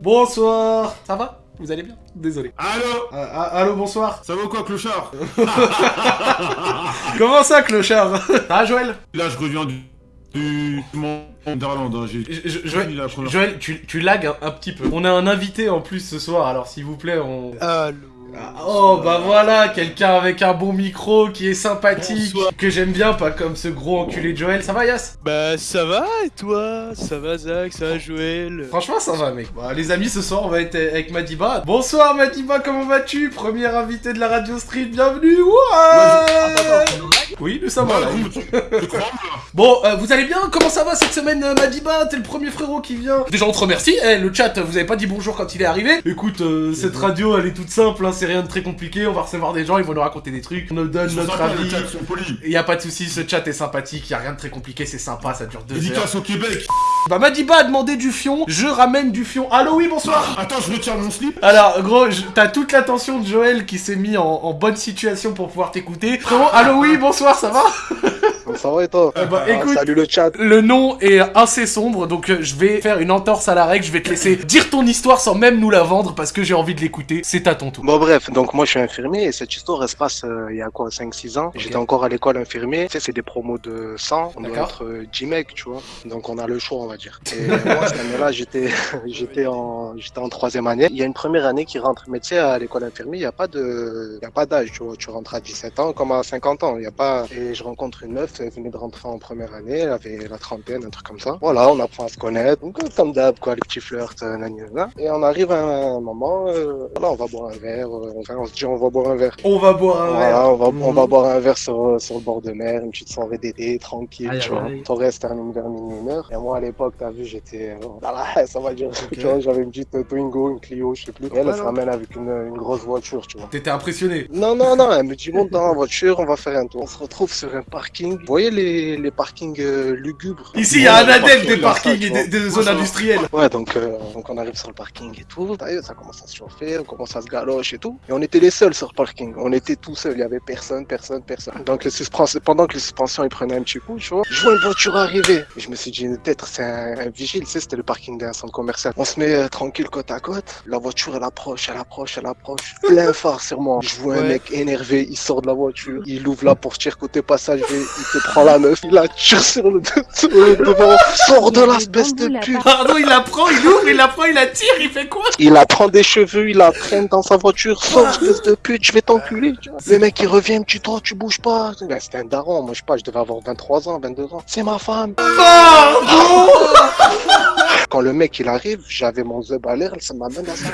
Bonsoir. Ça va? Vous allez bien? Désolé. Allô? Ah, allô, bonsoir. Ça va ou quoi, clochard? Comment ça, clochard? Ah, Joël? Là, je reviens du... du... hein, Joël, première- Joël, tu, tu lagues un, un petit peu. On a un invité en plus ce soir, alors s'il vous plaît, on... Allô? Ah, Oh bah voilà, quelqu'un avec un bon micro qui est sympathique, Bonsoir. que j'aime bien, pas comme ce gros enculé de Joël. Ça va Yas? Bah ça va et toi? Ça va Zach? Ça va Joël? Franchement ça va mec. Bah, les amis ce soir on va être avec Madiba. Bonsoir Madiba, comment vas-tu? Premier invité de la radio street, bienvenue Ouais Oui nous sommes là. Bon, euh, vous allez bien? Comment ça va cette semaine euh, Madiba? T'es le premier frérot qui vient. Déjà on te remercie, Eh, le chat vous avez pas dit bonjour quand il est arrivé. Écoute, euh, cette radio elle est toute simple, hein, c'est rien de très compliqué, on va recevoir des gens, ils vont nous raconter des trucs, on nous donne notre avis. polis. Y a pas de soucis, ce chat est sympathique, y a rien de très compliqué, c'est sympa, ça dure deux heures. Dédicace au Québec Bah Madiba a demandé du fion, je ramène du fion. Allô oui, bonsoir Attends, je retire mon slip Alors gros, t'as toute l'attention de Joël qui s'est mis en, en bonne situation pour pouvoir t'écouter. Frérot, allô oui, bonsoir, ça va? Ça va et toi Eh bah, Ah, écoute- Salut le chat. Le nom est assez sombre, donc euh, je vais faire une entorse à la règle, je vais te laisser dire ton histoire sans même nous la vendre parce que j'ai envie de l'écouter, c'est à ton tour. Bon bref, donc moi je suis infirmier et cette histoire elle se passe euh, il y a quoi 5-6 ans. J'étais encore à l'école infirmier. Tu sais, c'est des promos de 100. On doit être euh, 10 mecs, tu vois. Donc on a le choix, on va dire. Et moi cette année-là, j'étais j'étais en j'étais en troisième année. Il y a une première année qui rentre, mais tu sais, à l'école infirmier, il n'y a pas de il y a pas d'âge, tu vois. Tu rentres à 17 ans comme à 50 ans. Il y a pas. Et je rencontre une meuf, elle venait de rentrer en première année, elle avait la trentaine, un truc comme ça. Voilà, on apprend à se connaître. Donc euh, comme d'hab, quoi, les petits flirts, euh, nani, nana. Et on arrive à un moment, euh, voilà, on va boire un verre, enfin, on se dit on va boire un verre. On va boire un verre. On va, on va Mhm. boire un verre sur, sur le bord de mer, une petite soirée d'été, tranquille, Aïe, tu vois. aïe. On reste termine vers minuit, une heure. Et moi, à l'époque, t'as vu, j'étais, euh, la ça va dire, tu vois, j'avais une petite Twingo, une Clio, je sais plus. Et elle, elle se ramène avec une, une grosse voiture, tu vois. T'étais impressionné. Non, non, non, elle me dit, monte dans la voiture, on va faire un tour. On se retrouve sur un parking. Vous voyez les, les parkings euh, lugubres Ici, il y a un adepte des parkings et des, zones industrielles. Ouais, donc, euh, donc on arrive sur le parking et tout. D'ailleurs, ça commence à se chauffer, on commence à se galoche et tout. Et on était les seuls sur le parking. On était tout seuls, il y avait personne, personne, personne. Donc les suspensions, pendant que les suspensions ils prenaient un petit coup, tu vois, je vois une voiture arriver. Et je me suis dit, peut-être c'est un, un vigile, tu sais, c'était le parking d'un centre commercial. On se met euh, tranquille côte à côte. La voiture, elle approche, elle approche, elle approche. Plein phare sur moi. Je vois un mec énervé, il sort de la voiture, il ouvre la portière côté passager, il te prend la meuf, il la tire sur le, sur le devant, sort de l'espèce de pute. Pardon, il la prend, il ouvre, il la prend, il la tire, il fait quoi Il la prend des cheveux, il la traîne dans sa voiture, sors espèce de pute, je vais t'enculer. tu. Le mec il revient, dit toi tu bouges pas. Ben, C'était un daron, moi je sais pas, je devais avoir 23 ans, 22 ans. C'est ma femme. Pardon Quand le mec il arrive, j'avais mon zeb à l'air, ça m'a même à sa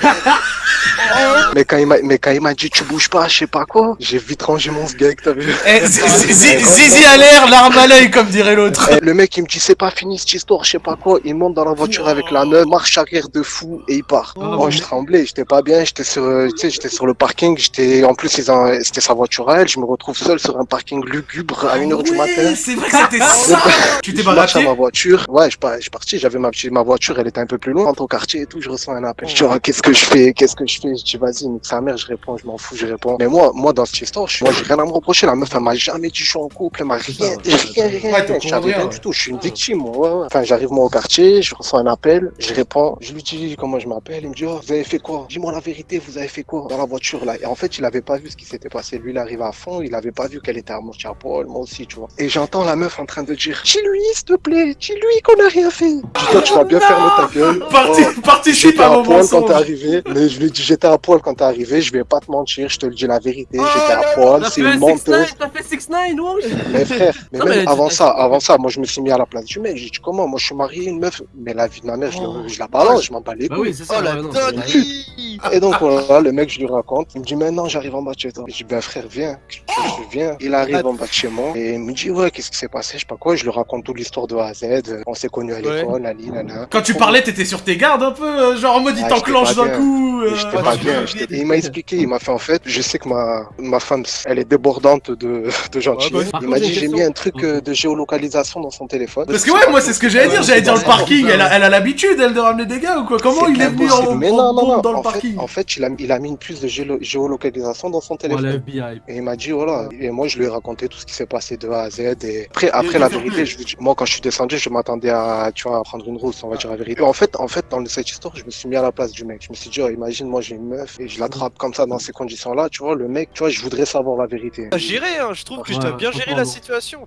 mais quand il m'a mais quand il m'a dit tu bouges pas, je sais pas quoi, j'ai vite rangé mon sgeg, t'as vu. Eh, zi- zi- zi- Zizi à l'air, l'arme à l'œil, comme dirait l'autre. Et le mec il me dit c'est pas fini cette histoire, je sais pas quoi. Il monte dans la voiture avec la meuf, marche arrière de fou et il part. Moi je tremblais, j'étais pas bien, j'étais sur, euh, tu sais, j'étais sur le parking, j'étais en plus c'était sa voiture à elle, je me retrouve seul sur un parking lugubre à 1h du matin. C'est vrai que c'était ça Tu t'es marche à ma voiture. Ouais, je, suis parti. J'avais ma, petite- ma voiture, elle était un peu plus loin. Entre au quartier et tout, je reçois un appel. Je dis, Ah, qu'est-ce que je fais? Qu'est-ce que je fais? Je dis, vas-y, nique sa mère, je réponds, je m'en fous, je réponds. Mais moi, moi, dans cette histoire, je, suis- moi, j'ai rien à me reprocher. La meuf, elle m'a jamais dit, je suis en couple, elle m'a rien, rien, rien, Ouais. Je savais rien du tout. Je suis une victime, moi. ouais, ouais. Enfin, j'arrive, moi, au quartier, je reçois un appel, je réponds. Je lui dis comment je m'appelle. Il me dit, oh, vous avez fait quoi? Dis-moi la vérité, vous avez fait quoi? Dans la voiture, là. Et en fait, il avait pas vu ce qui s'était passé. Lui, il arrive à fond, il avait pas vu qu'elle était à poil, moi aussi, tu vois. Et j'entends la meuf en train de dire, dis-lui, s'il te plaît, dis-lui qu'on a rien fait. Je dis, toi, tu vas bien fermer ta gueule. Parti- Oh, Participe J'étais à à mon poil quand t'es arrivé, mais je lui ai dit j'étais à poil quand t'es arrivé, je vais pas te mentir, je te le dis la vérité, j'étais à poil, c'est une menteuse. T'as fait 6 9 wesh Mais frère, mais Non, même mais- avant ça, avant ça, moi je me suis mis à la place du mec, j'ai dit comment, moi je suis marié, une meuf, mais la vie de ma mère, je, Oh. je la balance, je m'en bats les Bah couilles. oui, c'est ça. Oh ouais, Et donc voilà, le mec, je lui raconte, il me dit maintenant j'arrive en bas de chez toi. Je dis ben frère, viens, je, je viens. Il arrive en bas de chez moi et il me dit ouais, qu'est-ce qui s'est passé, je sais pas quoi, je lui raconte toute l'histoire de A à Z, on s'est connus à Ouais. l'école, la la. Quand tu parlais, t'étais sur tes gardes un peu, euh, genre en mode il Ah, t'enclenche d'un coup. euh, Et J'étais ouais, pas bien. il m'a expliqué, il m'a fait en fait, je sais que ma, ma femme, elle est débordante de, de gentillesse. Ouais, bah, il m'a dit, j'ai mis question. un truc euh, de géolocalisation dans son téléphone. Parce que ouais, moi c'est ce que j'allais dire, j'allais dire le parking, elle a, ça. elle a l'habitude elle de ramener des gars ou quoi? Comment il est venu en, Mais en non, non, non. dans le en fait, parking? en fait, il a, il a mis une puce de géolo- géolocalisation dans son téléphone. Et il m'a dit, voilà. Et moi, je lui ai raconté tout ce qui s'est passé de A à Z. Et après, après la vérité, je vous dis, moi, quand je suis descendu, je m'attendais à, tu vois, à prendre une rousse, on va dire la vérité. En fait, en fait, dans cette histoire, je me suis mis à la place du mec. Je me suis dit, oh, imagine, moi, j'ai une meuf et je l'attrape comme ça dans ces conditions-là. Tu vois, le mec, tu vois, je voudrais savoir la vérité. Géré, hein, je trouve que Ouais, t'as bien géré la franchement,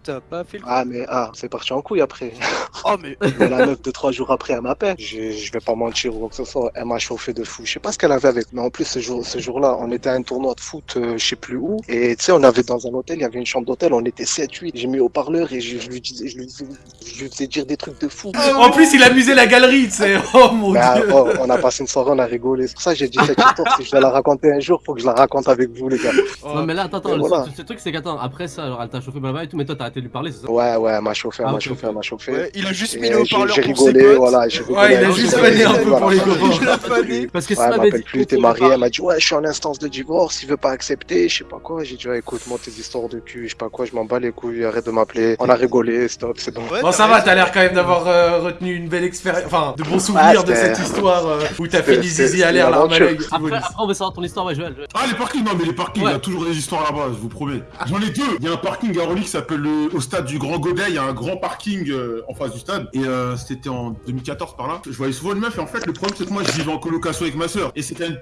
t'as pas fait le. Ah, mais ah, c'est parti en couille après. Oh, mais. Mais la meuf de trois jours après, elle m'appelle. Je, je vais pas mentir ou quoi que ce soit. Elle m'a chauffé de fou. Je sais pas ce qu'elle avait avec. Mais en plus, ce jour, ce jour-là, on était à un tournoi de foot, euh, je sais plus où. Et tu sais, on avait dans un hôtel, il y avait une chambre d'hôtel, on était 7-8. J'ai mis au parleur et je, je lui disais, je lui, disais- je lui faisais dire des trucs de fou. En plus, il amusait la galerie, tu sais. Oh mon Bah, dieu. oh, on a passé une soirée, on a rigolé. C'est pour ça que j'ai dit cette histoire. Si je dois la raconter un jour, faut que je la raconte avec vous, les gars. Non, mais là, attends, attends, voilà. ce, ce truc, c'est qu'attends, après ça, alors elle t'a chauffé blablabla et tout, mais toi, t'as arrêté de lui parler, c'est ça Ouais, ouais, m'a chauffé, Ah, m'a chauffé, m'a chauffé. Ouais, il a juste mis le haut-parleur ses rigolé, potes. voilà, j'ai rigolé. Ouais, il a juste vanné un peu pour les copains. Fané. Parce que Ouais, elle m'appelle dit plus, t'es marié, elle m'a dit ouais je suis en instance de divorce, il veut pas accepter, je sais pas quoi. J'ai dit ouais écoute moi tes histoires de cul, je sais pas quoi, je m'en bats les couilles, arrête de m'appeler. On a rigolé, stop, c'est bon. Bon, ça va, t'as l'air quand même d'avoir euh, retenu une belle expérience, enfin, de bons souvenirs de cette histoire euh, où t'as fini Zizi à l'air, aventure. Après, après, on va savoir ton histoire, ouais, Joël. Ah les parkings, non mais les parkings, il y a toujours des histoires là-bas, je vous promets. J'en ai deux. Il y a un parking à qui s'appelle le- au stade du Grand Godet, il y a un grand parking euh, en face du stade. Et euh, c'était en 2014 par là. Je voyais souvent une meuf et en fait le problème c'est que moi je vivais en colocation avec ma soeur. Et c'était une,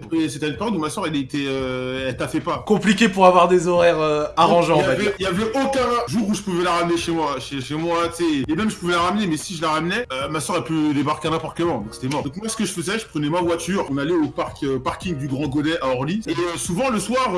période où ma soeur elle était, euh, elle taffait pas. Compliqué pour avoir des horaires arrangeants, Il y, avait, il y avait aucun jour où je pouvais la ramener chez moi, chez, chez moi, tu sais. Et même je pouvais la ramener, mais si je la ramenais, ma soeur elle peut débarquer à n'importe quel moment, donc c'était mort. Donc moi ce que je faisais, je prenais ma voiture, on allait au parc, parking du Grand Godet à Orly. Et souvent le soir,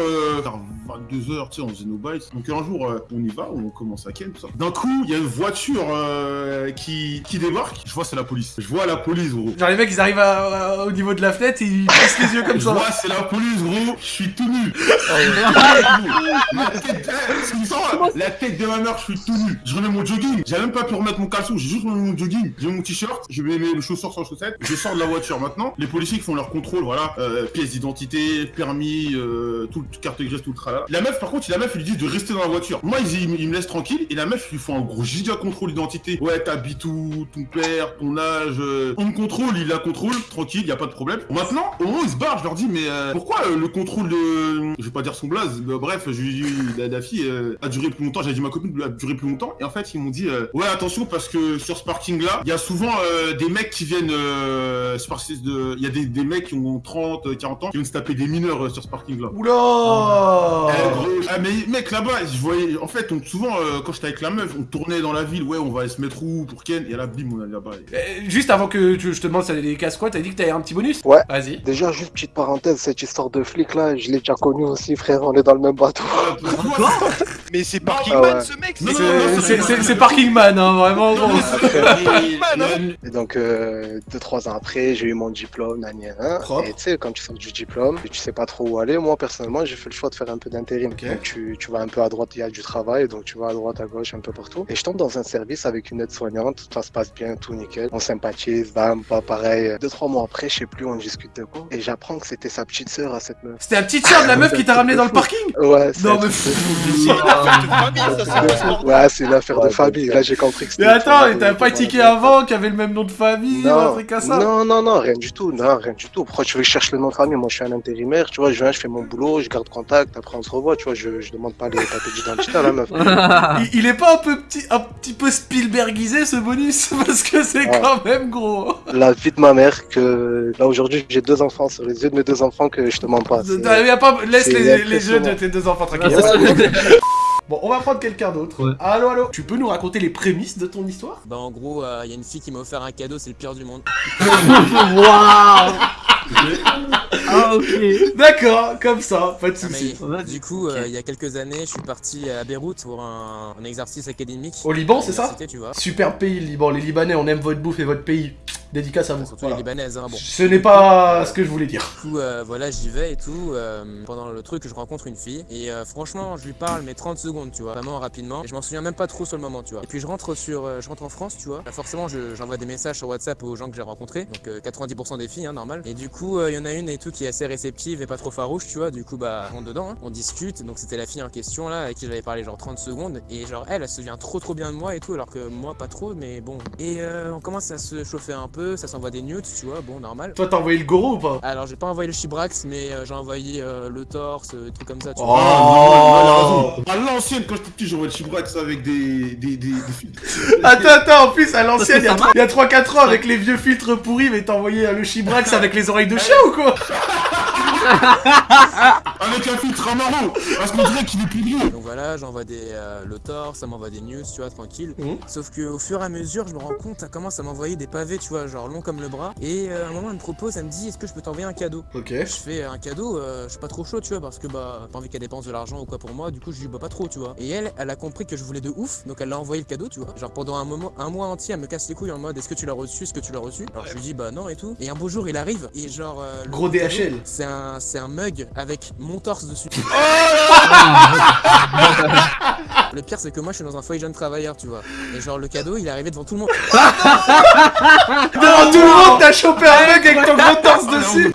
euh, vers 22h, tu sais, on faisait nos bails. Donc un jour, euh, on y va, on commence à ken, tout ça. D'un coup, il y a une voiture euh, qui, qui débarque. Je vois c'est la police. Je vois la police, gros. Genre les mecs ils arrivent à- à- au niveau de la fenêtre et ils plissent les yeux comme Je ça. vois, c'est la police, gros. Je suis tout nu. la, tête, c'est ça, la tête de ma mère, je suis tout nu. Je remets mon jogging. J'ai même pas pu remettre mon caleçon. J'ai juste remis mon jogging. J'ai mon t-shirt. Je mets mes chaussures sans chaussettes. Je sors de la voiture maintenant. Les policiers qui font leur contrôle, voilà, euh, pièces d'identité, permis, euh, tout, carte grise, tout le tralala. La meuf, par contre, la meuf, ils lui disent de rester dans la voiture. Moi, ils me laissent tranquille. Et la meuf, ils lui font un gros giga contrôle d'identité. Ouais, t'habites où, ton père, ton âge. euh, On me contrôle, il la contrôle, tranquille, y a pas de problème. Maintenant, au moment où ils se barrent, je leur dis, mais euh, pourquoi euh, le contrôle de. Je vais pas dire son blaze, bref, je la, la fille euh, a duré plus longtemps. J'ai dit, ma copine a duré plus longtemps. Et en fait, ils m'ont dit, euh, ouais, attention, parce que sur ce parking-là, il y a souvent euh, des mecs qui viennent. Euh. Il y a des, des mecs qui ont 30, euh, 40 ans qui viennent se taper des mineurs euh, sur ce parking-là. Oula Eh, ah mais mec là-bas, je voyais, en fait, on, souvent euh, quand j'étais avec la meuf, on tournait dans la ville, ouais, on va aller se mettre où pour Ken, et là, bim, on allait là-bas. et- Euh, Juste avant que tu- je te demande si t'as des casse quoi, t'as dit que t'avais un petit bonus? Ouais. Vas-y. Déjà, juste petite parenthèse, cette histoire de flic là, je l'ai déjà connue aussi, frère, on est dans le même bateau. Quoi? Mais c'est Ah Parkingman ouais. ce mec, c'est non, non, C'est- non, C'est non, c'est- non, c'est non. Parking Man, hein, vraiment. Non, et- hein. Et donc, euh, deux, trois ans après, j'ai eu mon diplôme, nan, nan, nan. Propre. Et tu sais, quand tu sors du diplôme, et tu sais pas trop où aller, moi, personnellement, j'ai fait le choix de faire un peu d'intérim. Donc, tu, tu vas un peu à droite, il y a du travail, donc tu vas à droite, à gauche, un peu partout. Et je tombe dans un service avec une aide-soignante, ça se passe bien, tout nickel. On sympathise, bam, pas pareil. Deux, trois mois après, je sais plus, on discute de quoi. Et j'apprends que c'était sa petite sœur à cette meuf. C'était la petite sœur de la meuf qui t'a ramené dans le parking? Ouais, c'est Non mais. C'est une affaire de famille, ça. Ouais, c'est une affaire de famille. Là, j'ai compris que c'était. Mais attends, t'avais pas tiqué avant, qui avait le même nom de famille, un Non, truc à ça? Non, non, non, rien du tout, non, rien du tout. Pourquoi tu veux que je cherche le nom de famille? Moi, je suis un intérimaire, tu vois, je viens, je fais mon boulot, je garde contact, après on se revoit, tu vois, je, je demande pas les papiers d'identité à la meuf. il, il est pas un peu petit, un petit peu Spielbergisé ce bonus parce que c'est Ouais. quand même gros. La vie de ma mère, que là aujourd'hui j'ai deux enfants sur les yeux de mes deux enfants que je te mens pas. y a pas, laisse les, impressionnant. de tes deux enfants dire. Bon, on va prendre quelqu'un d'autre. Ouais. Allô, allô. Tu peux nous raconter les prémices de ton histoire? Bah en gros, il y a une fille qui m'a offert un cadeau, c'est le pire du monde. Waouh Ah, ok. D'accord, comme ça, pas de Ah, mais soucis. Du coup, euh, il y a quelques années, je suis parti à Beyrouth pour un, un exercice académique. Au Liban, c'est ça Université, tu vois. Super pays, le Liban. Les Libanais, on aime votre bouffe et votre pays. Dédicace à vous. Surtout Voilà. les Libanaises, hein, bon. Ce n'est pas ce que je voulais dire. Du coup, euh, voilà, j'y vais et tout. euh, pendant le truc, je rencontre une fille. Et euh, franchement, je lui parle, mais 30 secondes, tu vois. Vraiment rapidement. Et je m'en souviens même pas trop sur le moment, tu vois. Et puis je rentre sur, euh, je rentre en France, tu vois. Bah, forcément, je- j'envoie des messages sur WhatsApp aux gens que j'ai rencontrés. Donc euh, 90% des filles, hein, normal. Et du coup, euh, il y en a une et tout qui est assez réceptive et pas trop farouche, tu vois. Du coup, bah, on rentre dedans, hein. on discute. Donc c'était la fille en question là, avec qui j'avais parlé genre 30 secondes. Et genre, elle, elle se souvient trop trop bien de moi et tout, alors que moi, pas trop, mais bon. Et euh, on commence à se chauffer un peu. Peu, ça s'envoie des nudes, tu vois, bon, normal. Toi, t'as envoyé le goro ou pas Alors, j'ai pas envoyé le chibrax, mais euh, j'ai envoyé euh, le torse, euh, des trucs comme ça, tu Oh. vois. Ah, non, non, À l'ancienne, quand j'étais petit, j'envoyais le chibrax avec des, des, des, des filtres. Attends, attends, en plus, à l'ancienne, il y a a 3-4 ans, avec les vieux filtres pourris, mais t'as envoyé euh, le chibrax avec les oreilles de chien ou quoi Avec un filtre marron Parce qu'on dirait qu'il est plus vieux Donc voilà, j'envoie des, euh, le torse, ça m'envoie des news, tu vois, tranquille. Mhm. Sauf que au fur et à mesure, je me rends compte, ça commence à m'envoyer des pavés, tu vois, genre long comme le bras. Et euh, à un moment, elle me propose, elle me dit, est-ce que je peux t'envoyer un cadeau? Ok. Je fais un cadeau, euh, je suis pas trop chaud, tu vois, parce que bah, pas envie qu'elle dépense de l'argent ou quoi pour moi, du coup, je lui bah pas trop, tu vois. Et elle, elle a compris que je voulais de ouf, donc elle l'a envoyé le cadeau, tu vois. Genre pendant un moment, un mois entier, elle me casse les couilles en mode est-ce que tu l'as reçu, est-ce que tu l'as reçu? Alors je lui dis bah non et tout. Et un beau jour, il arrive, et genre. euh, Gros DHL. C'est un, c'est un mug avec mon torse dessus. Le pire, c'est que moi, je suis dans un foyer jeune travailleur, tu vois. Et genre, le cadeau, il est arrivé devant tout le monde. Devant tout le monde, t'as chopé un mec avec ton gros torse dessus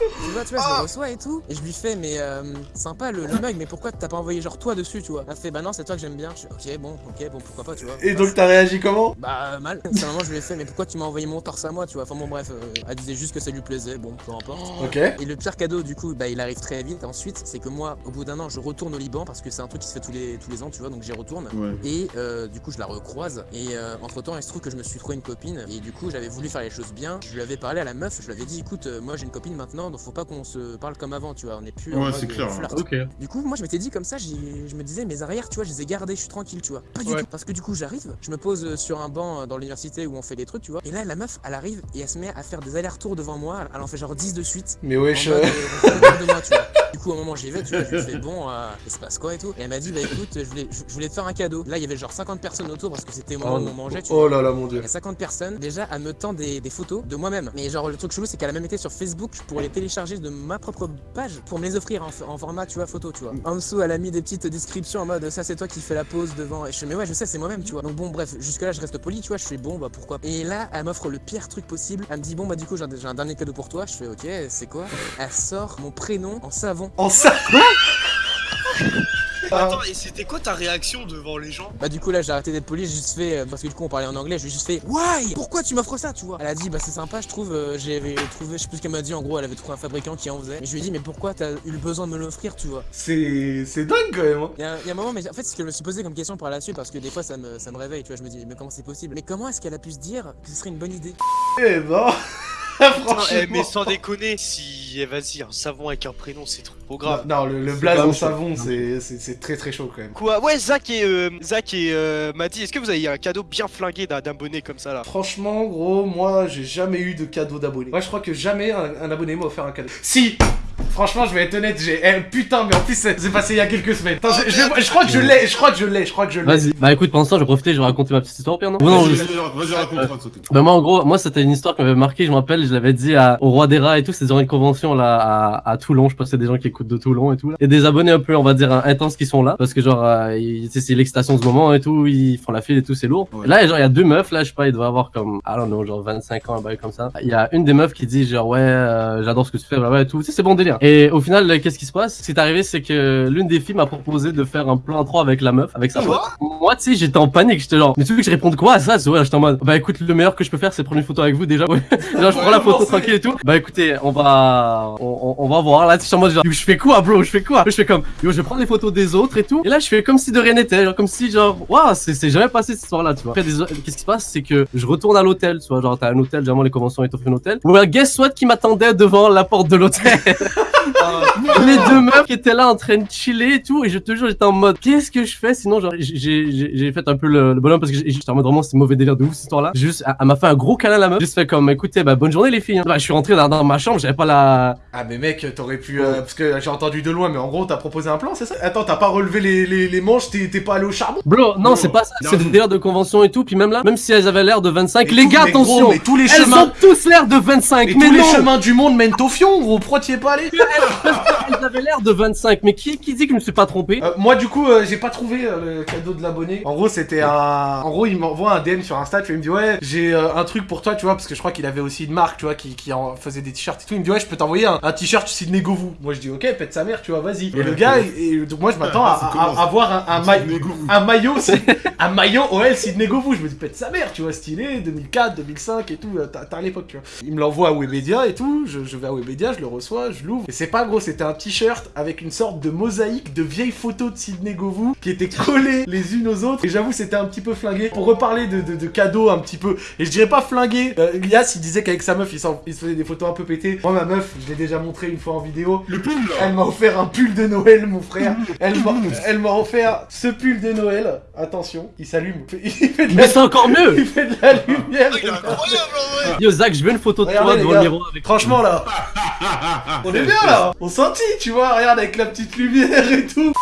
vois, tu vois, je le reçois et tout. Et je lui fais, mais euh, sympa le, le mug, mais pourquoi t'as pas envoyé genre toi dessus, tu vois? Elle fait, bah non, c'est toi que j'aime bien. Je fais, ok, bon, ok, bon, pourquoi pas, tu vois. Et donc, t'as réagi comment? Bah, mal. C'est un moment, je lui ai fait, mais pourquoi tu m'as envoyé mon torse à moi, tu vois? Enfin, bon, bref, euh, elle disait juste que ça lui plaisait, bon, peu importe. Ok. Et le pire cadeau, du coup, bah, il arrive très vite. Ensuite, c'est que moi, au bout d'un an, je retourne au Liban parce que c'est un truc qui se fait tous les, tous les ans, tu vois, donc j'y retourne. Ouais. Et euh, du coup, je la recroise. Et entre temps, il se trouve que je me suis trouvé une copine. Et du coup, j'avais voulu faire les choses bien. Je lui avais parlé à la meuf. Je lui avais dit, écoute, euh, moi j'ai une copine maintenant, donc faut pas qu'on se parle comme avant, tu vois. On est plus Ouais, c'est clair. flirt. Ok. Du coup, moi je m'étais dit comme ça, je me disais, mes arrières, tu vois, je les ai gardés, je suis tranquille, tu vois. Pas du Ouais. tout. Parce que du coup, j'arrive, je me pose sur un banc euh, dans l'université où on fait des trucs, tu vois. Et là, la meuf, elle arrive et elle se met à faire des allers-retours devant moi. Elle en fait genre 10 de suite. Mais wesh. mode, euh, autour de moi, tu vois. Du coup, au moment où j'y vais, tu vois, je lui fais bon, euh, il se passe quoi et tout. Et elle m'a dit, bah écoute, je voulais, je je voulais te faire un cadeau. Là, il y avait genre 50 personnes autour parce que c'était au moment Oh, où on mangeait, tu Oh vois. là là, mon dieu. Il y a 50 personnes, déjà, elle me tend des, des photos de moi-même. Mais genre, le truc chelou, c'est qu'elle a même été sur Facebook pour les télécharger de ma propre page pour me les offrir en, format, tu vois, photo, tu vois. En dessous, elle a mis des petites descriptions en mode ça, c'est toi qui fais la pause devant. Et je fais, mais ouais, je sais, c'est moi-même, tu vois. Donc bon, bref, jusque-là, je reste poli, tu vois. Je fais bon, bah pourquoi. Et là, elle m'offre le pire truc possible. Elle me dit, bon, bah du coup, j'ai un, dernier cadeau pour toi. Je fais, ok, c'est quoi? Elle sort mon prénom en savon. En ça Attends, et c'était quoi ta réaction devant les gens Bah du coup là j'ai arrêté d'être poli, j'ai juste fait euh, parce que du coup on parlait en anglais, j'ai juste fait Why? Pourquoi tu m'offres ça tu vois? Elle a dit bah c'est sympa je trouve, euh, j'avais trouvé, je sais plus ce qu'elle m'a dit en gros, elle avait trouvé un fabricant qui en faisait. Et je lui ai dit mais pourquoi t'as eu le besoin de me l'offrir tu vois? C'est c'est dingue quand même. hein. Il y, a, il y a un moment mais en fait ce que je me suis posé comme question par la suite parce que des fois ça me, ça me réveille tu vois, je me dis mais comment c'est possible? Mais comment est-ce qu'elle a pu se dire que ce serait une bonne idée? Eh ben. Franchement. eh, mais sans déconner, si eh, vas-y, un savon avec un prénom, c'est trop grave. Non, le, le blaze en chaud. savon, c'est c'est- c'est très très chaud quand même. Quoi Ouais, Zach et euh, Zach et euh, m'a dit, est-ce que vous avez un cadeau bien flingué d'un d'un bonnet comme ça là? Franchement, gros, moi, j'ai jamais eu de cadeau d'abonné. Moi, je crois que jamais un, un abonné m'a offert un cadeau. Si Franchement, je vais être honnête, j'ai. eh, putain, mais en plus, c'est c'est passé il y a quelques semaines. Attends, je, je- je crois que je l'ai, je crois que je l'ai, je crois que je l'ai. Vas-y. Bah écoute, pendant ce temps, je vais profiter, je vais raconter ma petite histoire au pire, non non, Vas-y, je- vas-y, vas-y, raconte, raconte. Bah moi en gros, moi c'était une histoire qui m'avait marqué, je me rappelle, je l'avais dit à, au roi des rats et tout, c'est dans une convention là à, à Toulon, je pense que c'est des gens qui écoutent de Toulon et tout. Là. Et des abonnés un peu, on va dire, intenses qui sont là, parce que genre, euh, ils- tu sais, c'est l'excitation de ce moment et tout, ils font la file et tout, c'est lourd. Ouais. Et là, genre, il y a deux meufs, là, je sais pas, ils doivent avoir comme, I don't know, genre 25 ans, un bail comme ça. Il y a une des meufs qui dit genre, ouais, euh, j'adore ce que tu fais, blablabla et tout, tu sais, c'est bon délire. Et au final, euh, qu'est-ce qui se passe? Ce qui est arrivé, c'est que l'une des filles m'a proposé de faire un plan 3 avec la meuf, avec sa pote. Moi, tu sais, j'étais en panique, j'étais genre, mais tu veux que je réponde quoi à ça? Ouais, j'étais en mode, bah écoute, le meilleur que je peux faire, c'est prendre une photo avec vous déjà. Ouais. genre, je prends la photo tranquille et tout. Bah écoutez, on va, on, va voir. Là, tu sais, en mode, genre, je fais quoi, bro? Je fais quoi? Je fais comme, yo, je prendre les photos des autres et tout. Et là, je fais comme si de rien n'était, genre comme si, genre, waouh, c'est jamais passé cette histoire-là, tu vois. Après, qu'est-ce qui se passe? C'est que je retourne à l'hôtel, tu vois, genre, t'as un hôtel, généralement les conventions, t'offrent un hôtel. Well, guess what qui m'attendait devant la porte de l'hôtel les deux meufs qui étaient là en train de chiller et tout et je te jure j'étais en mode qu'est-ce que je fais? Sinon genre j'ai- j'ai j'ai fait un peu le, le bonhomme parce que j'ai- j'étais en mode vraiment c'est mauvais délire de ouf cette histoire là juste elle elle m'a fait un gros câlin la meuf juste fait comme écoutez bah bonne journée les filles hein. Bah, je suis rentré dans, dans ma chambre j'avais pas la Ah, mais mec, t'aurais pu. euh, parce que j'ai entendu de loin, mais en gros, t'as proposé un plan, c'est ça? Attends, t'as pas relevé les, les, les manches, t'es t'es pas allé au charbon? Bro non Non. c'est pas ça Non. c'est des délires de convention et tout puis même là même si elles avaient l'air de 25 Mais les gars gros, attention mais tous les elles chemins. ont tous l'air de 25 Mais mais, tous les non chemins du monde mènent au fion, gros, pourquoi t'y es pas allé? Elles avaient l'air de 25, mais qui, qui dit que je me suis pas trompé Euh, moi du coup euh, j'ai pas trouvé euh, le cadeau de l'abonné. En gros c'était un... En gros il m'envoie un DM sur Insta, tu vois, il me dit ouais j'ai euh, un truc pour toi tu vois parce que je crois qu'il avait aussi une marque tu vois qui, qui en faisait des t-shirts et tout. Il me dit ouais je peux t'envoyer un, un t-shirt Sidney Govou. Moi je dis ok pète sa mère tu vois vas-y. Et le gars et, et donc moi je m'attends à, Ça à- commence. à voir un, un, maillot Sidney Govou. un maillot si- un maillot OL Sidney Govou. Je me dis pète sa mère tu vois stylé 2004 2005 et tout euh, t'as t'as à l'époque tu vois. Il me l'envoie à Webedia et tout. Je, je vais à Webedia je le reçois je l'ouvre et c'est pas gros c'était un t-shirt avec une sorte de mosaïque de vieilles photos de Sidney Govou qui étaient collées les unes aux autres. Et j'avoue c'était un petit peu flingué. Pour reparler de, de, de cadeaux un petit peu et je dirais pas flingué. Euh, Elias il disait qu'avec sa meuf il, il se faisait des photos un peu pétées. Moi ma meuf je l'ai déjà montré une fois en vidéo. Le pull là. Elle m'a offert un pull de Noël, mon frère. Elle m'a, offert ce pull de Noël. Attention, il s'allume. Mais c'est encore mieux. il fait de la lumière. Il est incroyable en vrai. Yo Zach, je veux une photo de toi Regardez, devant le miroir avec Franchement là, on est bien là. On sentit, tu vois. Regarde avec la petite lumière et tout.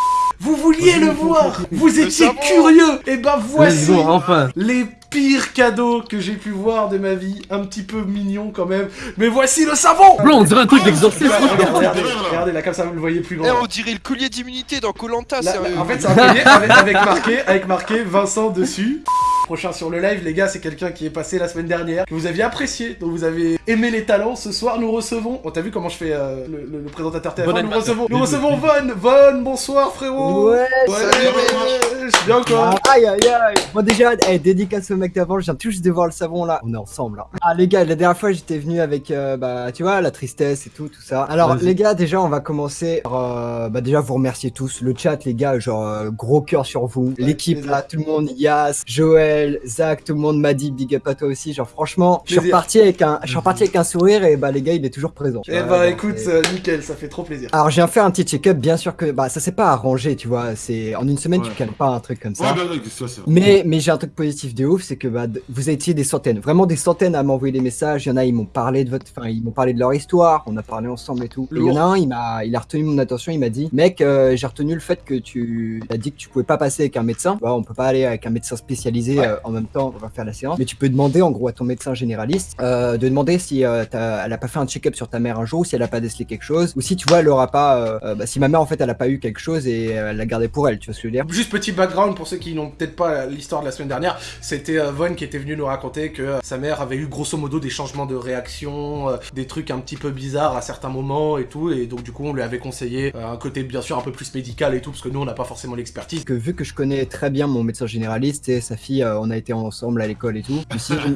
Vous vouliez le voir. Vous étiez curieux. Et ben Let's voici go, enfin les pires cadeaux que j'ai pu voir de ma vie. Un petit peu mignon quand même. Mais voici le savon. Bro, on dirait un truc d'exorcisme Regardez, regardez, regardez, là comme ça vous le voyez plus grand. Eh, on dirait le collier d'immunité dans Colanta, sérieux. en fait, c'est un collier avec, avec marqué, avec marqué Vincent dessus. Prochain sur le live, les gars, c'est quelqu'un qui est passé la semaine dernière, que vous aviez apprécié, dont vous avez aimé les talents. Ce soir, nous recevons. On t'a vu comment je fais euh, le, le- le présentateur TF1 Bon Nous recevons, nous recevons Von. Von, bonsoir frérot. Ouais, Ouais, Salut, je suis bien quoi. Ah, Aïe aïe aïe Bon déjà, eh, dédicace au mec d'avant, je viens tout juste de voir le savon là. On est ensemble là. Ah les gars, la dernière fois j'étais venu avec, euh, bah tu vois, la tristesse et tout, tout ça. Alors les gars, déjà on va commencer par, euh, bah déjà vous remercier tous. Le chat les gars, genre euh, gros cœur sur vous. L'équipe là, tout le monde, Yas, Joël, Zach, tout le monde m'a dit big up à toi aussi. Genre franchement, je suis reparti avec un, je suis reparti avec un sourire et bah les gars il est toujours présent. Eh bah écoute, euh, nickel, ça fait trop plaisir. Alors, je viens faire un petit check-up, bien sûr que bah ça s'est pas arrangé, tu vois. C'est en une semaine, tu calmes pas un truc comme ça. Ouais, bah, ouais, c'est ça, c'est Mais, mais j'ai un truc positif de ouf, c'est que bah, vous étiez des centaines, vraiment des centaines à m'envoyer des messages. Il y en a, ils m'ont parlé de votre, enfin, ils m'ont parlé de leur histoire. On a parlé ensemble et tout. Et il y en a un, il m'a, il a retenu mon attention. Il m'a dit, mec, euh, j'ai retenu le fait que tu as dit que tu pouvais pas passer avec un médecin. Vois, on peut pas aller avec un médecin spécialisé Ouais. Euh, en même temps. On va faire la séance. Mais tu peux demander en gros à ton médecin généraliste euh, de demander si euh, t'as- elle a pas fait un check-up sur ta mère un jour, ou si elle a pas décelé quelque chose, ou si tu vois, elle aura pas, euh, euh, bah, si ma mère en fait elle a pas eu quelque chose et elle l'a gardé pour elle. Tu vois ce que je veux dire? Juste petit background pour ceux qui n'ont peut-être pas l'histoire de la semaine dernière, c'était Von qui était venu nous raconter que sa mère avait eu grosso modo des changements de réaction, euh, des trucs un petit peu bizarres à certains moments et tout, et donc du coup on lui avait conseillé un côté bien sûr un peu plus médical et tout, parce que nous on n'a pas forcément l'expertise. que vu que je connais très bien mon médecin généraliste et sa fille, euh, on a été ensemble à l'école et tout.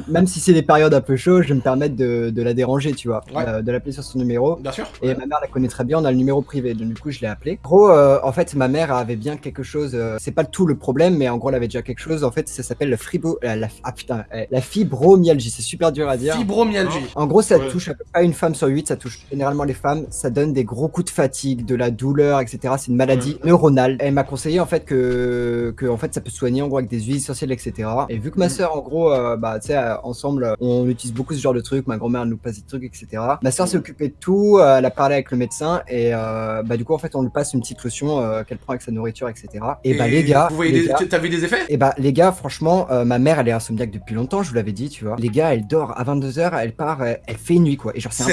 même si c'est des périodes un peu chaudes, je vais me permettre de, de la déranger, tu vois, Ouais. euh, de l'appeler sur son numéro. Bien sûr. Et ma mère la connaît très bien, on a le numéro privé, donc du coup je l'ai appelé. Gros, euh, en fait, ma mère avait bien quelque chose, euh, c'est pas tout le problème, mais en gros elle avait déjà quelque chose, en fait ça s'appelle la, fribo, la, la- ah, putain, euh, la fibromyalgie, c'est super dur à dire. Fibromyalgie. En gros, ça Ouais. touche à peu près une femme sur huit, ça touche généralement les femmes, ça donne des gros coups de fatigue, de la douleur, etc. C'est une maladie neuronale. Elle m'a conseillé en fait que, que en fait ça peut soigner en gros avec des huiles essentielles, etc. Et vu que ma sœur, en gros, euh, bah tu sais, euh, ensemble, on utilise beaucoup ce genre de trucs, ma grand-mère nous passe des trucs, etc. Ma sœur s'est occupée de tout, euh, elle a parlé avec le médecin et bah du coup en fait on lui passe une petite lotion qu'elle prend avec sa nourriture, etc. Et, bah les gars, vous voyez les des- gars, t'as vu des effets? Et bah les gars, franchement, ma mère elle est insomniaque depuis longtemps, je vous l'avais dit, tu vois. Les gars, elle dort à 22h, elle part, elle fait nuit quoi. Et genre c'est.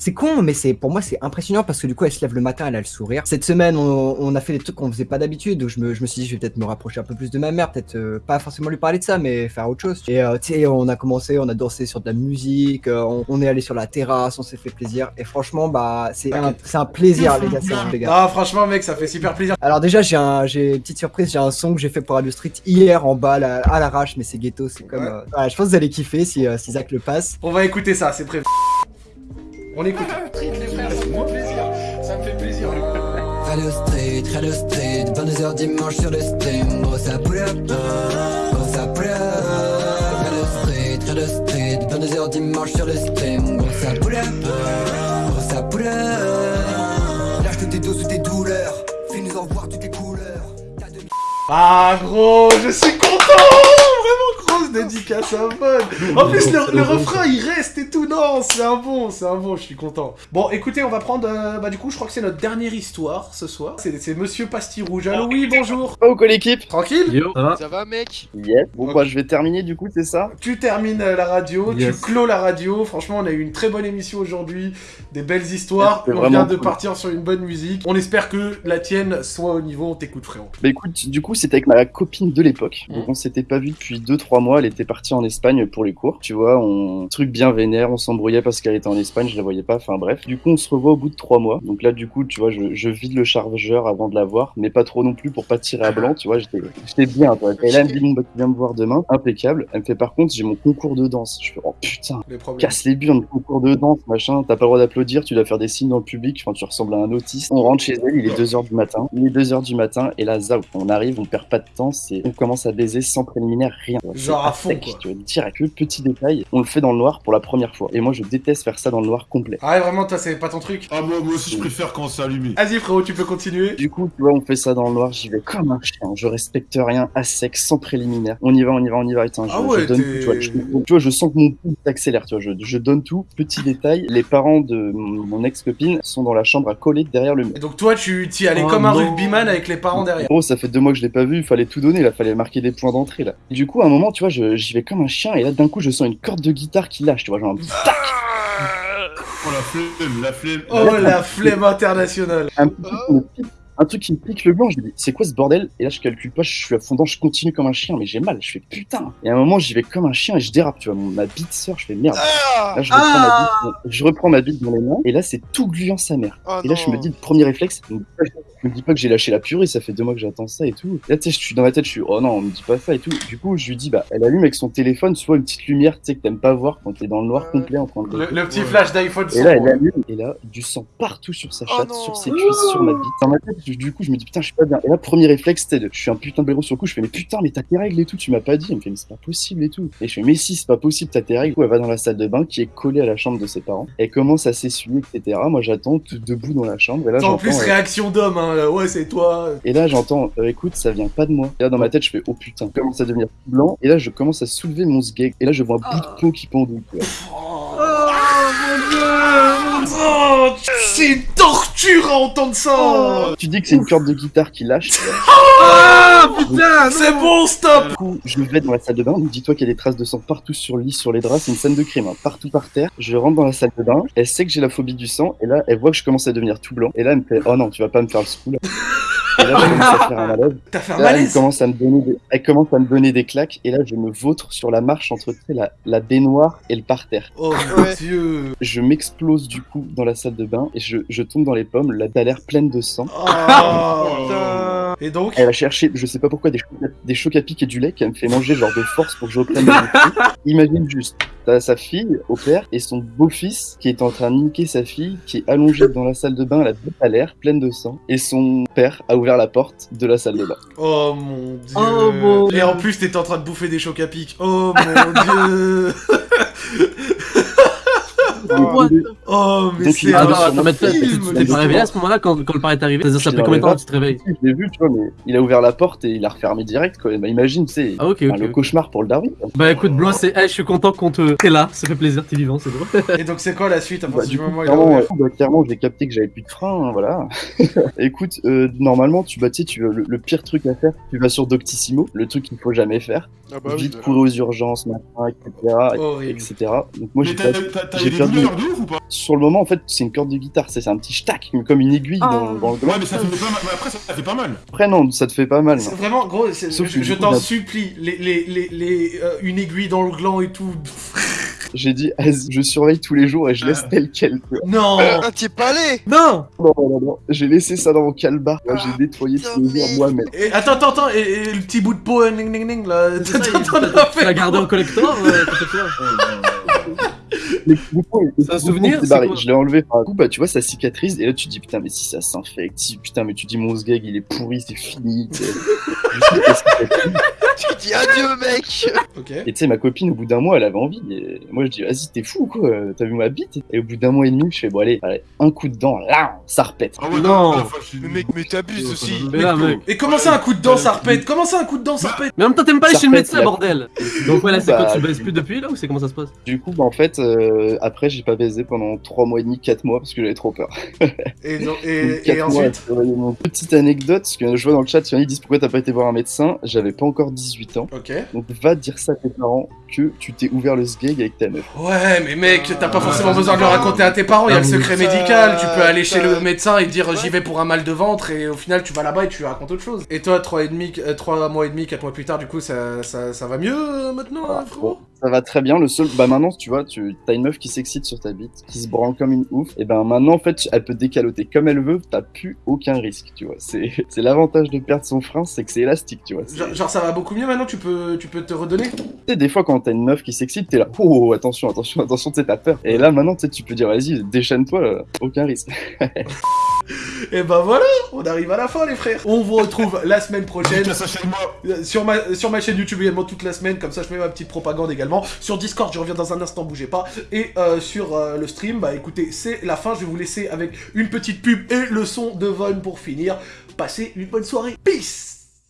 C'est con, mais c'est pour moi c'est impressionnant parce que du coup elle se lève le matin, elle a le sourire. Cette semaine, on, on a fait des trucs qu'on faisait pas d'habitude, donc je me, je me suis dit je vais peut-être me rapprocher un peu plus de ma mère, peut-être euh, pas forcément lui parler de ça, mais faire autre chose. Et euh, tu sais, on a commencé, on a dansé sur de la musique, euh, on, on est allé sur la terrasse, on s'est fait plaisir. Et franchement, bah c'est un, c'est un plaisir les gars, un- les gars. Ah franchement mec, ça fait super plaisir. Alors déjà j'ai un j'ai une petite surprise, j'ai un son que j'ai fait pour Radio Street hier en bas là, à l'arrache mais c'est ghetto, c'est comme Ouais. euh, voilà, je pense que vous allez kiffer si, euh, si Zach le passe. On va écouter ça, c'est prévu. On écoute. les frères, ça me fait plaisir. Ça me fait plaisir. Radio Street, Radio Street, 22h dimanche sur le stream, gros ça pull up, dimanche sur le stream, gros ça pull gros ça. Lâche tes dos sous tes douleurs, fais-nous en voir toutes les couleurs. Ah gros, je suis content Vraiment grosse dédicace à Von. En plus, le, le refrain, il reste et tout. Non, c'est un bon, c'est un bon, je suis content. Bon, écoutez, on va prendre, euh, bah du coup, je crois que c'est notre dernière histoire ce soir. C'est Monsieur Pastille Rouge. Allô, oui, bonjour. Oh, quoi l'équipe Tranquille Yo, ça va Ça va, mec Yes. Bon, Ok. bah, je vais terminer du coup, c'est ça Tu termines euh, la radio, Yes. tu clôt la radio. Franchement, on a eu une très bonne émission aujourd'hui, des belles histoires. On vient de cool. partir sur une bonne musique. On espère que la tienne soit au niveau. On t'écoute, frérot. Bah écoute, du coup, c'était avec ma copine de l'époque. Mhm. Donc, on s'était pas vu depuis 2-3 mois. Elle était partie en Espagne pour les cours. Tu vois, on. Truc bien vénère, on s'embrouillait parce qu'elle était en Espagne, je la voyais pas. Enfin, bref. Du coup, on se revoit au bout de 3 mois. Donc là, du coup, tu vois, je, je vide le chargeur avant de la voir, mais pas trop non plus pour pas tirer à blanc. Tu vois, j'étais bien, toi. Et là, elle me dit, bon, bah, tu viens me voir demain. Impeccable. Elle me fait, par contre, j'ai mon concours de danse. Je fais, oh putain. Les. Casse les burnes, concours de danse, machin, t'as pas le droit d'applaudir, tu dois faire des signes dans le public, enfin tu ressembles à un autiste. On rentre chez elle, il est 2h du matin, il est 2h du matin, et là, zao, on arrive, on perd pas de temps, c'est on commence à baiser sans préliminaire, rien. Genre à fond, sec, quoi. Tu vois, direct, le petit détail, on le fait dans le noir pour la première fois. Et moi je déteste faire ça dans le noir complet. Ah ouais, vraiment, toi, c'est pas ton truc. Ah, moi, moi aussi, je préfère quand c'est allumé. Vas-y, frérot, tu peux continuer. Du coup, tu vois, on fait ça dans le noir, j'y vais comme un chien, je respecte rien, à sec, sans préliminaire. On y va, on y va, on y va, je, Ah ouais, je donne t'es- tout, tu vois, je, tu vois, je sens que mon pouls s'accélère, tu vois, je, je donne tout. Petit détail, les parents de mon mon ex-copine sont dans la chambre à coller derrière le mur. Et donc, toi, tu t'y allais Oh comme un non. rugbyman avec les parents derrière. Gros, ça fait deux mois que je l'ai pas vu, il fallait tout donner, là, fallait marquer des points d'entrée, là. Et du coup, à un moment, tu vois, je- j'y vais comme un chien, et là, d'un coup, je sens une corde de guitare qui lâche, tu vois, genre, Oh, la flemme, la flemme. Oh, la flemme internationale. un petit un truc qui me pique le blanc, je me dis, c'est quoi ce bordel? Et là, je calcule pas, je suis à fond je continue comme un chien, mais j'ai mal, je fais putain. Et à un moment, j'y vais comme un chien et je dérape, tu vois, mon- ma bite sort, je fais merde. Ah Là, je reprends, ma bite, je reprends ma bite dans les mains, et là, c'est tout gluant sa mère. Oh Et là, je me dis, le premier réflexe, je me dis pas- que j'ai lâché la purée, ça fait deux mois que j'attends ça et tout. Et là, tu sais, je suis dans ma tête, je suis, oh non, on me dit pas ça et tout. Du coup, je lui dis, bah, elle allume avec son téléphone, soit une petite lumière, tu sais, que t'aimes pas voir quand t'es dans le noir complet en train de. Le, le petit flash d'iPhone Et là, elle allume, et là, du sang partout sur sa Oh chatte, sur ses cuisses, sur ma bite. Dans ma tête, du- coup, je me dis, putain, je suis pas bien. Et là, premier réflexe, c'était de, je suis un putain de blaireau sur le coup, je fais, mais putain, mais t'as tes règles et tout, tu m'as pas dit. Elle me fait, mais c'est pas possible et tout. Et je fais, mais si, c'est pas possible, t'as tes règles. Du coup, elle va dans la salle de bain qui est collée à la chambre de ses parents. Elle commence à s'essuyer, etc. Moi, j'attends, tout debout dans la chambre. Et là, En plus, euh, réaction d'homme, hein. Ouais, c'est toi. et là, j'entends, euh, écoute, ça vient pas de moi. Et là, dans ma tête, je fais, oh putain, je commence à devenir blanc. Et là, je commence à soulever mon sgeg. Et là, je vois un bout de peau qui pendouille. Oh, c'est une torture à entendre ça. Tu dis que c'est une corde de guitare qui lâche. Ah, putain, c'est bon, stop. Du coup, je vais dans la salle de bain. Donc, dis-toi qu'il y a des traces de sang partout sur le lit, sur les draps. C'est une scène de crime, hein, partout par terre. Je rentre dans la salle de bain. Elle sait que j'ai la phobie du sang. Et là, elle voit que je commence à devenir tout blanc. Et là, elle me fait, oh non, tu vas pas me faire le scool. Et là, je commence à faire un malaise. T'as fait un Là, elle commence à me donner des, elle commence à me donner des claques. Et là, je me vautre sur la marche entre tu sais, la, la baignoire et le parterre. Oh mon Ouais. dieu. Je m'explose du coup dans la salle de bain et je, je tombe dans les pommes. La l'air pleine de sang. Oh, putain. Et donc Elle va chercher, je sais pas pourquoi, des chocs, à- des chocs à pic et du lait qu'elle me fait manger genre de force pour que je reprenne. Imagine juste, t'as sa fille au père et son beau-fils qui est en train de niquer sa fille, qui est allongé dans la salle de bain, la bouche à l'air, pleine de sang, et son père a ouvert la porte de la salle de bain. Oh mon dieu. Oh mon Et en plus, t'étais en train de bouffer des chocs à pic. Oh mon dieu. What Oh, mais c'est un non, sur attends, mais t'es film. t'es pas réveillé à ce moment-là quand, quand le père est arrivé C'est-à-dire, ça fait combien de temps que tu te réveilles Je l'ai vu, tu vois, mais il a ouvert la porte et il a refermé direct, quoi. Bah, imagine, tu sais, Ah, le cauchemar pour le Darwin. Bah écoute, Blanc, c'est. Eh, je suis content qu'on te. T'es là, ça fait plaisir, t'es vivant, c'est drôle. Et donc, c'est quoi la suite à Bah, partir du du coup, moment où il a clairement, euh, bah, clairement, j'ai capté que j'avais plus de frein, hein, voilà. Écoute, euh, normalement, tu, bah, tu sais, tu, le, le pire truc à faire, tu vas sur Doctissimo, le truc qu'il faut jamais faire. Ah bah Vite bah. courir aux urgences, machin, etc. Etc. Donc moi, j'ai perdu- douleurs de ouf ou pas? Sur le moment, en fait, c'est une corde de guitare, c'est un petit stack, comme une aiguille dans, dans le gland. Ouais, mais ça fait pas mal. Mais après, ça fait pas mal. Après, non, ça te fait pas mal. Vraiment, gros, Sauf je, t'en supplie, les, les, les, les, euh, une aiguille dans le gland et tout. J'ai dit, je surveille tous les jours et je laisse tel quel. Non Ah, t'y es pas allé Non Non, non, non, non. J'ai laissé ça dans mon calbar. J'ai nettoyé tous les jours moi-même. et, Attends, attends, attends, et, et le petit bout de peau, euh, ning ning ning, là, Tu l'as fait gardé en collector C'est un souvenir, Je l'ai enlevé. Du coup, bah, tu vois, ça cicatrise. Et là, tu te dis, putain, mais si ça s'infecte, si, putain, mais tu dis, mon sgeg, il est pourri, c'est fini. tu dis adieu, mec Ok. Et tu sais, ma copine, au bout d'un mois, elle avait envie. Et moi, je dis, vas-y, t'es fou, quoi. T'as vu ma bite? Et au bout d'un mois et demi, je fais, bon, allez, allez, un coup de dent, là, ça repète. Ah ouais, Non. Mais mec, mais t'abuses aussi Mais là, mec. Et comment ça un coup de dent ça repète? Comment ça un coup de dent ça repète? Mais en même temps, t'aimes pas aller chez le médecin, la- bordel Donc, ouais, là, c'est Bah, quoi Tu baises plus depuis, là, ou c'est comment ça se passe? Du coup, bah, en fait, euh, après, j'ai pas baisé pendant 3 mois et demi, 4 mois, parce que j'avais trop peur. Et, non- ensuite? Petite anecdote, parce que je vois dans le chat, il y en a qui disent pourquoi t'as pas été voir un médecin? J'avais pas encore 18 ans. Ok. Donc va dire ça à tes parents que tu t'es ouvert le sgeg avec ta meuf. Ouais, mais mec, t'as pas Ah, forcément besoin de le raconter à tes parents, il y a le secret ça- médical, tu peux aller chez le médecin et dire j'y vais pour un mal de ventre et au final tu vas là-bas et tu lui racontes autre chose. Et toi, 3 et demi, euh, trois mois et demi, 4 mois plus tard, du coup, ça, ça, ça va mieux euh, maintenant, Ah, frérot? Ça va très bien. Le seul, bah maintenant, tu vois, tu as une meuf qui s'excite sur ta bite, qui se branle comme une ouf. Et ben maintenant, en fait, elle peut décaloter comme elle veut. T'as plus aucun risque, tu vois. C'est, l'avantage de perdre son frein, c'est que c'est élastique, tu vois. Genre, genre, ça va beaucoup mieux maintenant, tu peux, tu peux te redonner? Tu sais, des fois, quand t'as une meuf qui s'excite, t'es là, oh, oh, attention, attention, attention, tu sais, t'as peur. Et là, maintenant, tu peux dire, vas-y, déchaîne-toi, aucun risque. Et ben voilà, on arrive à la fin les frères. On vous retrouve la semaine prochaine. Ma, sur ma chaîne YouTube également toute la semaine, comme ça je mets ma petite propagande également. Sur Discord, je reviens dans un instant, bougez pas. Et euh, sur euh, le stream, bah écoutez, c'est la fin. Je vais vous laisser avec une petite pub et le son de Von pour finir. Passez une bonne soirée. Peace